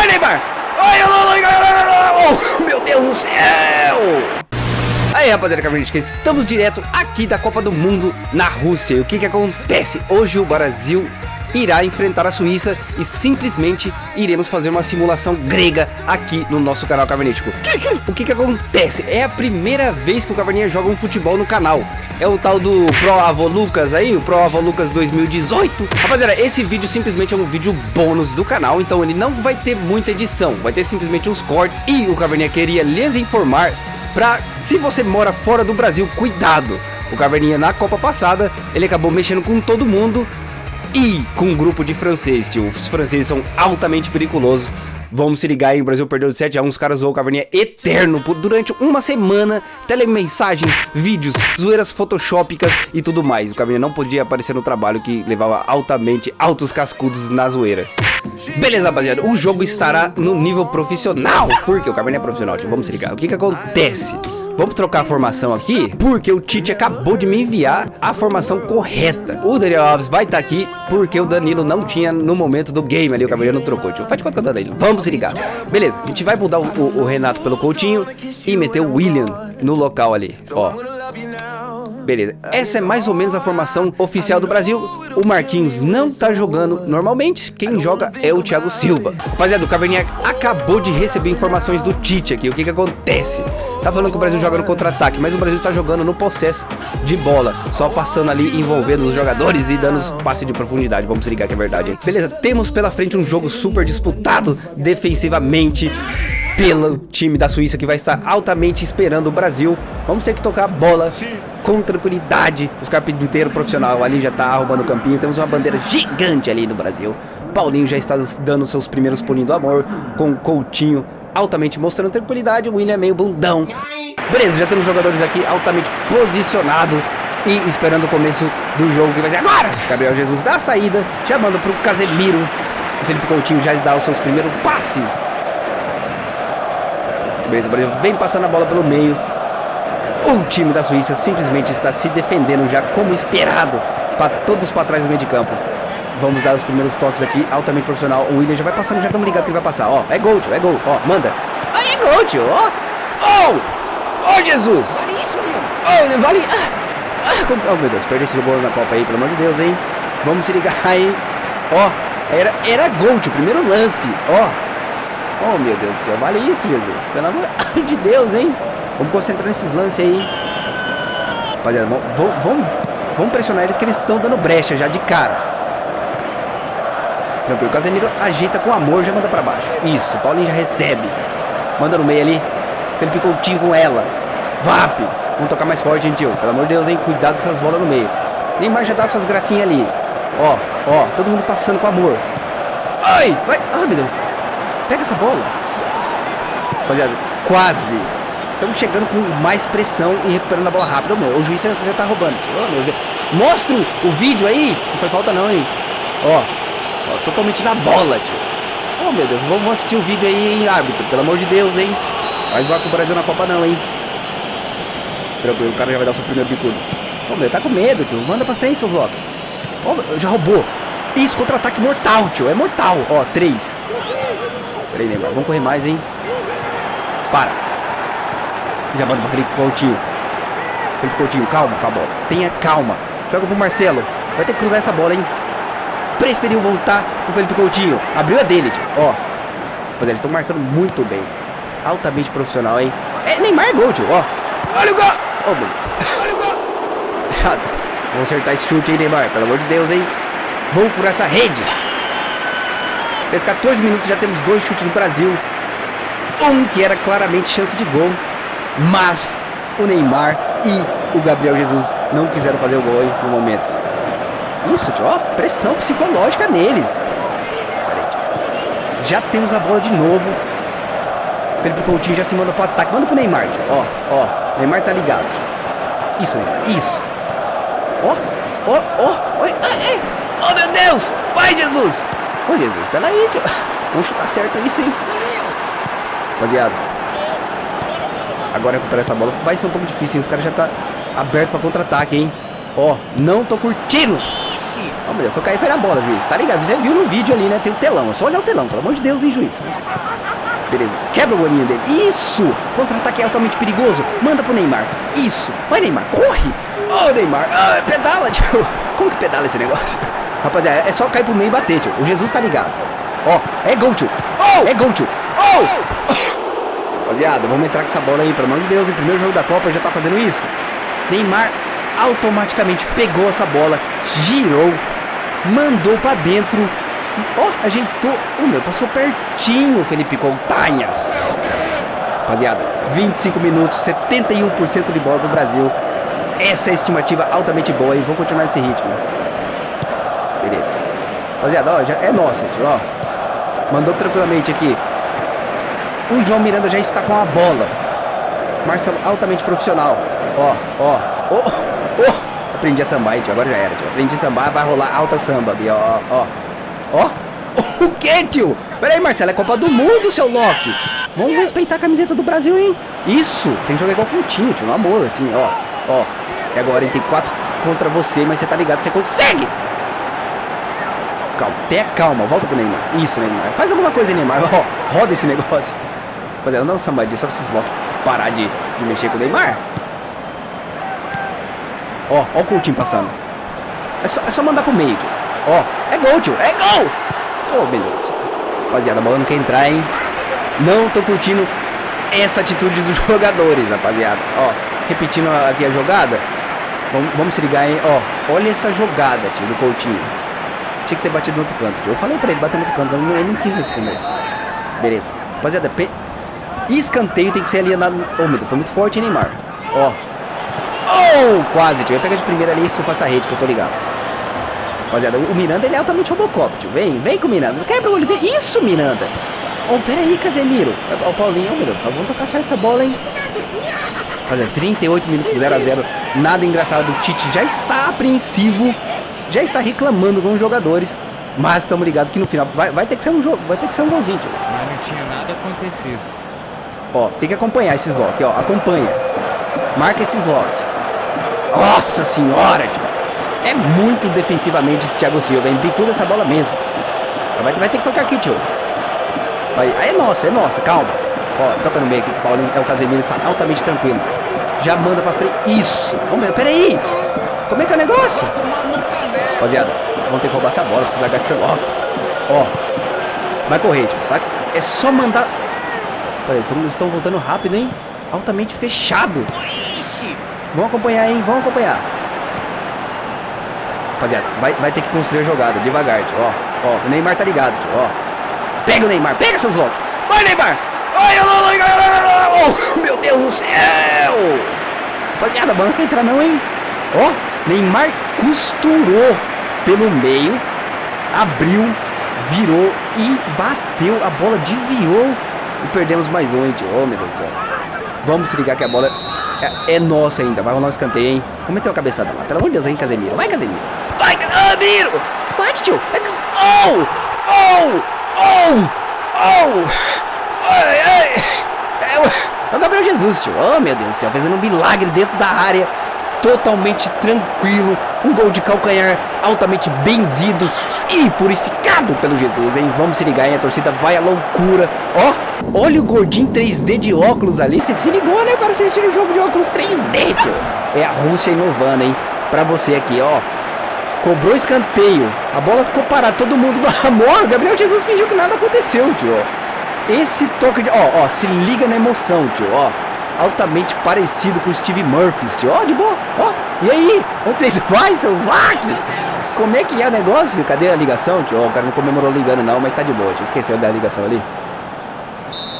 Vai, Neymar! Oh, meu Deus do céu! Aí rapaziada Cavernística, estamos direto aqui da Copa do Mundo na Rússia E o que que acontece? Hoje o Brasil irá enfrentar a Suíça e simplesmente iremos fazer uma simulação grega aqui no nosso canal Cavernístico. O que que acontece? É a primeira vez que o Caverninha joga um futebol no canal. É o tal do Pro Avô Lucas aí, o Pro Avô Lucas 2018. Rapaziada, esse vídeo simplesmente é um vídeo bônus do canal, então ele não vai ter muita edição, vai ter simplesmente uns cortes. E o Caverninha queria lhes informar pra, se você mora fora do Brasil, cuidado. O Caverninha na Copa passada, ele acabou mexendo com todo mundo e com um grupo de francês, tio. Os franceses são altamente perigosos. Vamos se ligar aí, o Brasil perdeu de 7 a 1, os caras zoou o Caverninha eterno por, durante uma semana, telemensagem, vídeos, zoeiras photoshopicas e tudo mais. O Caverninha não podia aparecer no trabalho que levava altamente altos cascudos na zoeira. Beleza, rapaziada, o jogo estará no nível profissional, porque o Caverninha é profissional, tio. Vamos se ligar. O que que acontece? Vamos trocar a formação aqui, porque o Tite acabou de me enviar a formação correta. O Daniel Alves vai estar tá aqui, porque o Danilo não tinha no momento do game ali, o Cavaleiro não trocou. Tio. Faz de conta que eu Danilo. Vamos se ligar. Beleza, a gente vai mudar o, o, o Renato pelo Coutinho e meter o William no local ali, ó. Beleza, essa é mais ou menos a formação oficial do Brasil. O Marquinhos não tá jogando normalmente. Quem joga é o Thiago Silva. Rapaziada, o Caverninha acabou de receber informações do Tite aqui. O que que acontece? Tá falando que o Brasil joga no contra-ataque, mas o Brasil está jogando no processo de bola. Só passando ali, envolvendo os jogadores e dando os passes de profundidade. Vamos ligar que é verdade, hein? Beleza, temos pela frente um jogo super disputado defensivamente pelo time da Suíça que vai estar altamente esperando o Brasil. Vamos ter que tocar a bola com tranquilidade. Os carpinteiros profissional ali já tá arrumando o campinho. Temos uma bandeira gigante ali no Brasil. Paulinho já está dando seus primeiros pulinhos do amor com Coutinho altamente mostrando tranquilidade. O William é meio bundão. Beleza, já temos jogadores aqui altamente posicionados e esperando o começo do jogo que vai ser agora. Gabriel Jesus dá a saída, chamando para o Casemiro. O Felipe Coutinho já dá os seus primeiros passes. Beleza, o Brasil vem passando a bola pelo meio. O time da Suíça simplesmente está se defendendo já como esperado. Para todos para trás do meio de campo. Vamos dar os primeiros toques aqui, altamente profissional. O William já vai passando, já estamos ligados que ele vai passar. Ó, é gol, tio, é gol. Ó, manda. Aí é gol, tio, ó. Oh! Oh, Jesus! Vale isso, Leon. Oh, vale... Ah, ah, oh, meu Deus, perdeu esse jogo na Copa aí, pelo amor de Deus, hein. Vamos se ligar aí. Ó, era, era gol, tio, primeiro lance. Ó. Oh, meu Deus do céu, vale isso, Jesus. Pelo amor de Deus, hein. Vamos concentrar nesses lances aí. Rapaziada, vamos, vamos, vamos pressionar eles que eles estão dando brecha já de cara. Tranquilo. Casemiro ajeita com amor, já manda pra baixo. Isso, Paulinho já recebe. Manda no meio ali. Felipe Coutinho com ela. Vap. Vamos tocar mais forte, tio. Pelo amor de Deus, hein. Cuidado com essas bolas no meio. Neymar já dá suas gracinhas ali. Ó, ó. Todo mundo passando com amor. Ai, vai. Ai, meu Deus. Pega essa bola. Rapaziada, quase. Estamos chegando com mais pressão e recuperando a bola rápida. Meu, o juiz já tá roubando. Oh, Mostra o vídeo aí. Não foi falta não, hein. Ó, Ó, totalmente na bola, tio. Oh, meu Deus, vamos assistir o vídeo aí, hein, árbitro. Pelo amor de Deus, hein. Vai zoar com o Brasil na Copa não, hein. Tranquilo, o cara já vai dar seu primeiro bicudo. Ô, oh, meu, tá com medo, tio. Manda pra frente, seus Loki. Ó, já roubou. Isso, contra-ataque mortal, tio. É mortal. Ó, três. Peraí, Neymar. Vamos correr mais, hein. Para. Já manda pra Felipe Coutinho. Felipe Coutinho, calma, calma. Tenha calma. Joga pro Marcelo. Vai ter que cruzar essa bola, hein preferiu voltar pro Felipe Coutinho. Abriu a dele, tio. Ó. Mas eles estão marcando muito bem. Altamente profissional, hein? É Neymar é gol, tio. Ó. Olha o gol! Oh, meu Deus. Olha o gol! Vamos acertar esse chute aí, Neymar. Pelo amor de Deus, hein? Vamos furar essa rede. Nesses 14 minutos já temos dois chutes no Brasil. Um que era claramente chance de gol. Mas o Neymar e o Gabriel Jesus não quiseram fazer o gol aí no momento. Isso. Ó, pressão psicológica neles. Já temos a bola de novo. Felipe Coutinho já se manda pro ataque. Manda pro Neymar, tio. Ó, ó. Neymar tá ligado, tio. Isso, Neymar. Isso. Ó, ó, ó. Oi, ai, Oh, meu Deus. Vai, Jesus. Ô, Jesus, pera aí, tio. Vamos chutar certo isso, hein. Rapaziada. Agora recuperar essa bola. Vai ser um pouco difícil, hein. Os caras já tá aberto pra contra-ataque, hein. Ó, não tô curtindo. Oh, meu Deus, foi cair, foi na bola, juiz. Tá ligado? Você viu no vídeo ali, né? Tem o telão. É só olhar o telão, pelo amor de Deus, hein, juiz. Beleza. Quebra o golinho dele. Isso! Contra-ataque é altamente perigoso. Manda pro Neymar. Isso. Vai, Neymar. Corre! Ô, oh, Neymar. Ah, pedala, tio. Como que pedala esse negócio? Rapaziada, é só cair pro meio e bater, tio. O Jesus tá ligado. Ó, oh, é gol, tio. Oh! É gol, tio. Oh! Rapaziada, vamos entrar com essa bola aí, pelo amor de Deus. Em primeiro jogo da Copa já tá fazendo isso. Neymar automaticamente pegou essa bola, girou, mandou pra dentro Ó, oh, ajeitou. O meu passou pertinho, Felipe Contanhas. Rapaziada, 25 minutos, 71% de bola pro Brasil. Essa é a estimativa altamente boa e vou continuar nesse ritmo. Beleza. Rapaziada, ó, já é nossa, tio, ó. Mandou tranquilamente aqui. O João Miranda já está com a bola. Marcelo altamente profissional. Ó, ó. Ó, ó. Aprendi a sambar, tio. Agora já era, tio. Aprendi a sambar, vai rolar alta samba, ó, ó. Ó. O que, tio? Pera aí, Marcelo, é Copa do Mundo, seu Loki. Vamos respeitar a camiseta do Brasil, hein? Isso. Tem que jogar igual Coutinho, tio. No amor, assim, ó. Ó. E agora ele tem quatro contra você, mas você tá ligado, você consegue. Calma, pé calma, volta pro Neymar. Isso, Neymar. Faz alguma coisa, Neymar. Ó, roda esse negócio. Rapaziada, não sambadinha, só pra esses Loki parar de, de mexer com o Neymar. Ó, ó o Coutinho passando. É só, é só mandar pro meio, tio. Ó, é gol, tio. É gol! Ô, oh, beleza. Rapaziada, a bola não quer entrar, hein? Não tô curtindo essa atitude dos jogadores, rapaziada. Ó, repetindo aqui a jogada. Vamos, vamos se ligar, hein? Ó, olha essa jogada, tio, do Coutinho. Tinha que ter batido no outro canto, tio. Eu falei pra ele bater no outro canto, mas ele não quis responder. Beleza. Rapaziada, pe... escanteio tem que ser ali na... Oh, meu Deus, foi muito forte, hein, Neymar? Ó. Oh, quase, tio. Eu pegar de primeira ali e estufar essa rede que eu tô ligado. Rapaziada, o Miranda ele é altamente Robocop, tio. Vem, vem com o Miranda. Quebra o olho dele. Isso, Miranda. Oh, pera aí, Casemiro. Ó, oh, Paulinho, oh, meu Deus. Vamos tocar certo essa bola, hein? Rapaziada, 38 minutos 0 a 0 Nada engraçado. O Tite já está apreensivo. Já está reclamando com os jogadores. Mas estamos ligados que no final vai, vai ter que ser um jogo, vai ter que ser um golzinho, tio. Mas não tinha nada acontecido. Ó, tem que acompanhar esses lock, ó. Acompanha. Marca esses lock. Nossa senhora, tio. É muito defensivamente esse Thiago Silva, hein? Bicuda essa bola mesmo. Vai, vai ter que tocar aqui, tio. Aí, aí é nossa, é nossa, calma. Ó, toca no meio aqui, o Paulinho é o Casemiro, está altamente tranquilo. Já manda pra frente. Isso! Ô meu, peraí! Como é que é o negócio? Rapaziada, vamos ter que roubar essa bola, precisa largar ser logo. Ó, vai correr, tio. Vai... É só mandar. Peraí, estão voltando rápido, hein? Altamente fechado. Vamos acompanhar, hein? Vamos acompanhar. Rapaziada, vai, vai ter que construir a jogada, devagar, tio, ó. Ó, o Neymar tá ligado, tio, ó. Pega o Neymar, pega seus loucos. Vai, Neymar! Ai, oh, meu Deus do céu! Rapaziada, a bola não quer entrar não, hein? Ó, Neymar costurou pelo meio, abriu, virou e bateu. A bola desviou e perdemos mais um, hein, tio. Oh, meu Deus do céu. Vamos se ligar que a bola é, é nossa ainda. Vai rolar um escanteio, hein? Vamos meter uma cabeçada lá. Pelo amor de Deus, hein, Casemiro. Vai, Casemiro. Vai, Casemiro! Bate, tio! Oh! Oh! Oh! Oh! Ai, ai! É o Gabriel Jesus, tio. Oh, meu Deus do céu. Fazendo um milagre dentro da área. Totalmente tranquilo. Um gol de calcanhar altamente benzido e purificado pelo Jesus, hein? Vamos se ligar, hein? A torcida vai à loucura. Ó, olha o gordinho 3D de óculos ali. Você se ligou, né? Para assistir o jogo de óculos 3D, tio. É a Rússia inovando, hein? Pra você aqui, ó. Cobrou escanteio. A bola ficou parada. Todo mundo do amor. Gabriel Jesus fingiu que nada aconteceu, tio. Esse toque de... Ó, ó. Se liga na emoção, tio. Ó. Altamente parecido com o Steve Murphy. Ó, de boa. Ó. E aí? Onde vocês vão, seus laques? Como é que é o negócio? Cadê a ligação, tio? Ó, o cara não comemorou ligando não, mas tá de boa, tio. Esqueceu da ligação ali.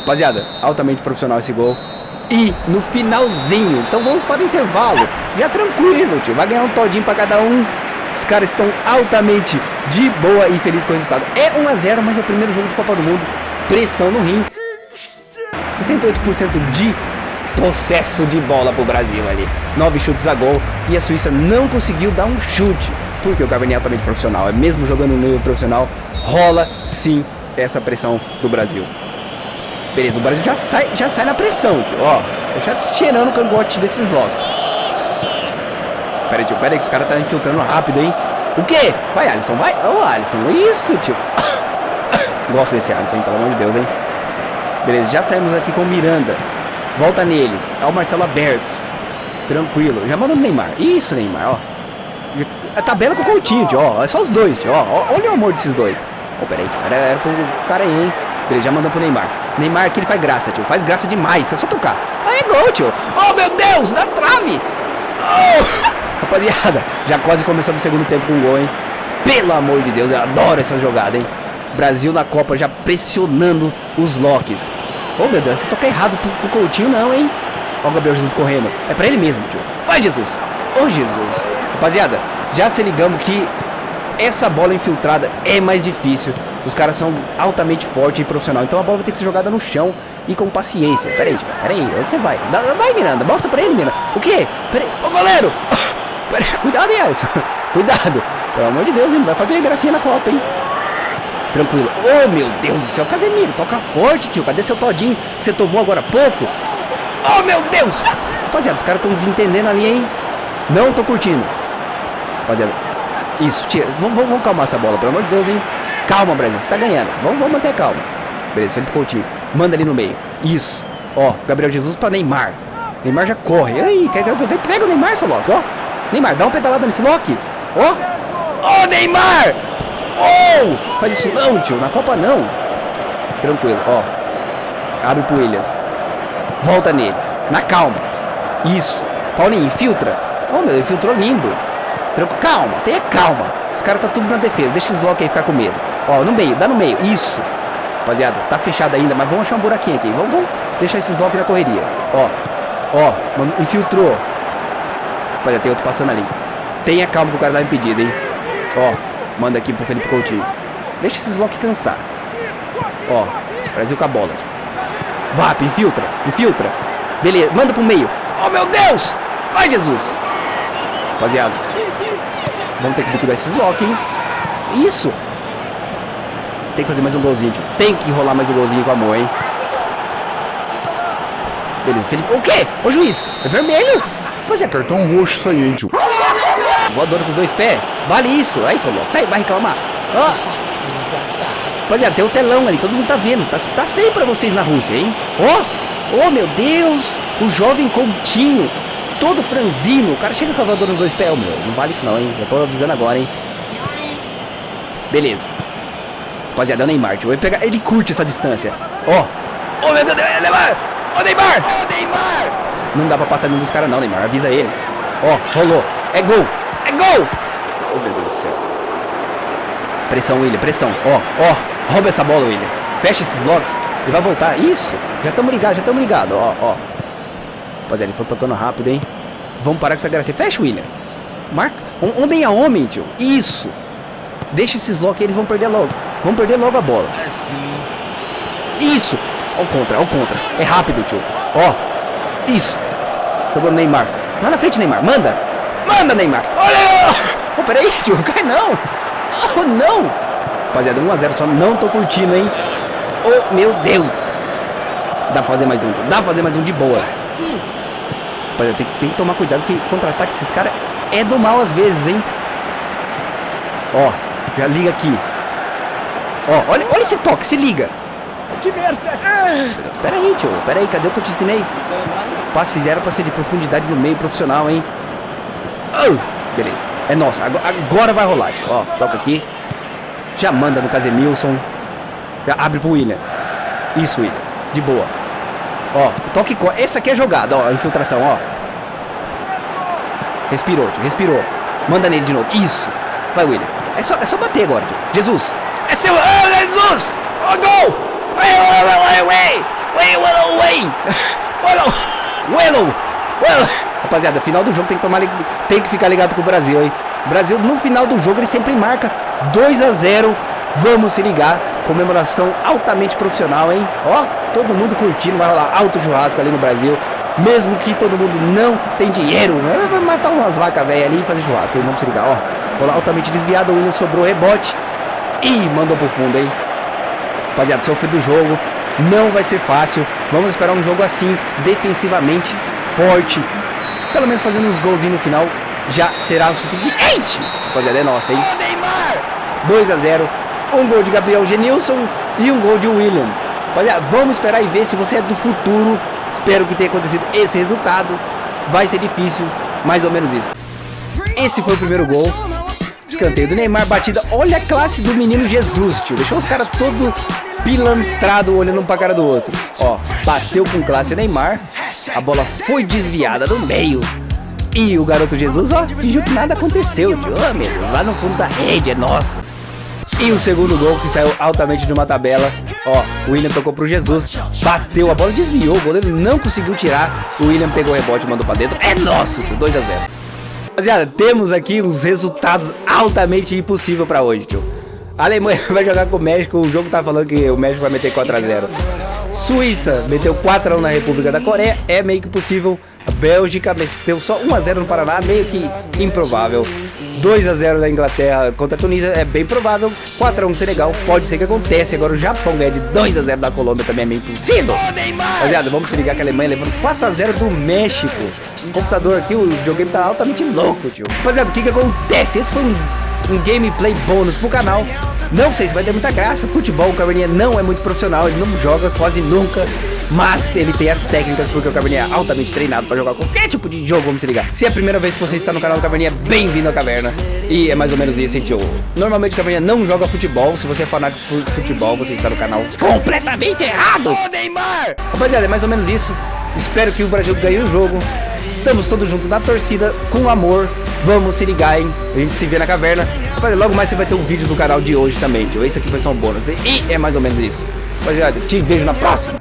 Rapaziada, altamente profissional esse gol. E no finalzinho, então vamos para o intervalo. Já tranquilo, tio. Vai ganhar um todinho para cada um. Os caras estão altamente de boa e felizes com o resultado. É 1 a 0 mas é o primeiro jogo de Copa do Mundo. Pressão no rim. 68% de possesso de bola pro Brasil ali. 9 chutes a gol. E a Suíça não conseguiu dar um chute. Porque o Gabriel é altamente profissional. É mesmo jogando no nível profissional, rola sim essa pressão do Brasil. Beleza, o Brasil já sai, já sai na pressão, tio. Ó, já cheirando o cangote desses locks. Pera aí, tio, pera aí que os caras tá infiltrando rápido, hein? O quê? Vai, Alisson, vai. Ô, oh, Alisson, isso, tio. Gosto desse Alisson, pelo amor de Deus, hein. Beleza, já saímos aqui com o Miranda. Volta nele. É o Marcelo aberto. Tranquilo. Já manda no Neymar. Isso, Neymar, ó. A tabela com o Coutinho, tio, ó. É só os dois, tio, ó. Olha o amor desses dois. Oh, peraí, tio. Era, era pro cara aí, hein. Beleza, já mandou pro Neymar. Neymar aqui ele faz graça, tio. Faz graça demais. É só tocar. Aí é gol, tio. Oh, meu Deus, da trave. Oh. Rapaziada, já quase começamos o segundo tempo com gol, hein. Pelo amor de Deus, eu adoro essa jogada, hein. Brasil na Copa já pressionando os locks. Oh, meu Deus, você toca errado pro, pro Coutinho não, hein. Ó o Gabriel Jesus correndo. É pra ele mesmo, tio. Vai, Jesus. Ô, oh, Jesus. Rapaziada, já se ligamos que essa bola infiltrada é mais difícil. Os caras são altamente fortes e profissional. Então a bola vai ter que ser jogada no chão e com paciência. Pera aí, pera aí. Onde você vai? Vai, Miranda. Mostra pra ele, Miranda. O quê? Pera aí. Ô, goleiro. Pera aí. Cuidado, Alisson. Cuidado. Pelo amor de Deus, hein. Vai fazer gracinha na Copa, hein. Tranquilo. Oh, meu Deus do céu. Casemiro, toca forte, tio. Cadê seu todinho que você tomou agora há pouco? Oh, meu Deus. Rapaziada, os caras estão desentendendo ali, hein. Não tô curtindo. Rapaziada. Isso, tira. Vamos, vamos, calmar essa bola, pelo amor de Deus, hein. Calma, Brasil, você tá ganhando. Vamos, vamos manter calma. Beleza, Felipe Coutinho. Manda ali no meio. Isso. Ó, Gabriel Jesus pra Neymar. Neymar já corre. Aí, quer que pega o Neymar, seu Loki, ó. Neymar, dá uma pedalada nesse Loki. Ó. Ó, Neymar! Oh! Faz isso não, tio. Na Copa não. Tranquilo, ó. Abre pro William. Volta nele. Na calma. Isso. Paulinho, infiltra. Oh, meu, infiltrou lindo. Tranquilo. Calma, tenha calma. Os caras tá tudo na defesa. Deixa esses lock aí ficar com medo. Ó, no meio, dá no meio. Isso. Rapaziada, tá fechado ainda, mas vamos achar um buraquinho aqui. Vamos, vamos deixar esses lock na correria. Ó. Ó, infiltrou. Rapaziada, tem outro passando ali. Tenha calma que o cara tá impedido, hein. Ó, manda aqui pro Felipe Coutinho. Deixa esses lock cansar. Ó, Brasil com a bola. Vap, infiltra, infiltra. Beleza, manda pro meio. Oh, meu Deus! Vai, Jesus! Rapaziada, vamos ter que liquidar esses lock, hein? Isso! Tem que fazer mais um golzinho, tio. Tem que rolar mais um golzinho com amor, hein? Beleza, Felipe. O quê? Ô juiz, é vermelho? Pois é, cartão roxo isso aí, hein, tio. Voadora com os dois pés. Vale isso. Aí, seu louco. Sai, vai reclamar. Ó. Rapaziada, tem o telão ali, todo mundo tá vendo. Tá, tá feio pra vocês na Rússia, hein? Ó. Oh, oh, meu Deus. O jovem Coutinho. Todo franzino. O cara chega com a voadora nos dois pés. Oh, meu, não vale isso não, hein? Já tô avisando agora, hein? Beleza. Rapaziada, é o Neymar, tio. Ele, pegar, ele curte essa distância. Ó. Oh. oh, meu Deus, Neymar! Ô, oh, Neymar! Ô, oh, Neymar! Não dá pra passar nenhum dos caras não, Neymar. Avisa eles. Ó, oh, rolou. É gol! É gol! Do céu. Pressão, William, pressão. Ó, ó. Rouba essa bola, William. Fecha esses lock. Ele vai voltar. Isso. Já estamos ligados, já estamos ligados. Ó, ó. Rapaziada, eles estão tocando rápido, hein? Vamos parar com essa graça. Fecha, William. Marca. Um, homem a homem, tio. Isso. Deixa esses lock eles vão perder logo. Vão perder logo a bola. Isso. Ó o contra, ó o contra. É rápido, tio. Ó. Isso. Jogou no Neymar. Lá na frente, Neymar. Manda. Manda, Neymar. Olha. Oh, peraí, tio. Cai não. Oh, não. Rapaziada, 1x0 só. Não tô curtindo, hein. Oh, meu Deus. Dá pra fazer mais um, tio. Dá pra fazer mais um de boa. Sim. Rapaziada, tem, tem que tomar cuidado que contra-ataque esses caras é do mal às vezes, hein. Ó. Já liga aqui. Ó, olha, olha esse toque. Se liga. Que merda! Pera aí, tio. Pera aí, cadê o que eu te ensinei? Passe era pra ser de profundidade no meio profissional, hein? Oh, beleza. É nossa. Agora, vai rolar, tio. Ó, toca aqui. Já manda no Casemilson. Já abre pro William. Isso, William. De boa. Ó, toque. Essa aqui é jogada, ó. Infiltração, ó. Respirou, tio. Respirou. Manda nele de novo. Isso. Vai, William. É só, é só bater agora, tio. Jesus. É seu. Oh, Jesus! Oh, gol! Wait, wait, wait, wait, wait, Rapaziada, final do jogo tem que tomar, tem que ficar ligado com o Brasil, hein? Brasil no final do jogo ele sempre marca 2 a 0. Vamos se ligar. Comemoração altamente profissional, hein? Ó, todo mundo curtindo, vai rolar alto churrasco ali no Brasil. Mesmo que todo mundo não tem dinheiro, né? vai matar umas vacas velhas ali e fazer churrasco. Hein? Vamos se ligar, ó. Bola altamente desviado, o William sobrou rebote. E mandou pro fundo, hein? Rapaziada, sofre do jogo. Não vai ser fácil. Vamos esperar um jogo assim, defensivamente forte. Pelo menos fazendo uns golzinhos no final. já será o suficiente. Rapaziada, é nossa, hein? 2 a 0 um gol de Gabriel Genilson e um gol de William. Rapaziada, vamos esperar e ver se você é do futuro. Espero que tenha acontecido esse resultado. Vai ser difícil, mais ou menos isso. Esse foi o primeiro gol. Escanteio do Neymar, batida. Olha a classe do menino Jesus, tio. Deixou os caras todo pilantrado olhando um pra cara do outro. Ó, bateu com classe o Neymar. A bola foi desviada no meio. E o garoto Jesus, ó, fingiu que nada aconteceu, tio. Oh, meu Deus, lá no fundo da rede, é nossa. E o segundo gol que saiu altamente de uma tabela. Ó, o William tocou pro Jesus, bateu a bola, desviou, o goleiro não conseguiu tirar. O William pegou o rebote mandou pra dentro. É nosso, tio, 2 a 0 Rapaziada, temos aqui os resultados altamente impossível pra hoje, tio. A Alemanha vai jogar com o México, o jogo tá falando que o México vai meter 4 a 0 Suíça meteu 4 a 1 na República da Coreia, é meio que possível. A Bélgica meteu só 1 a 0 no Paraná, meio que improvável. 2 a 0 da Inglaterra contra a Tunísia é bem provável. 4 a 1 Senegal, pode ser que aconteça. Agora o Japão ganha de 2 a 0 da Colômbia também é meio impossível. Rapaziada, vamos se ligar que a Alemanha levando 4 a 0 do México. O computador aqui, o videogame tá altamente louco, tio. Rapaziada, o que que acontece? Esse foi um, um gameplay bônus pro canal. Não sei se vai ter muita graça. Futebol, o Caverninha não é muito profissional, ele não joga quase nunca. Mas ele tem as técnicas porque o Caverninha é altamente treinado para jogar qualquer tipo de jogo, vamos se ligar. Se é a primeira vez que você está no canal do Caverninha, bem-vindo à caverna. E é mais ou menos isso, tio? Normalmente o Caverninha não joga futebol. Se você é fanático por futebol, você está no canal completamente errado. Ô, Neymar! Rapaziada, é mais ou menos isso. Espero que o Brasil ganhe o jogo. Estamos todos juntos na torcida, com amor. Vamos se ligar, hein? A gente se vê na caverna. Logo mais você vai ter um vídeo do canal de hoje também, tio. Esse aqui foi só um bônus. E é mais ou menos isso. Rapaziada, te vejo na próxima.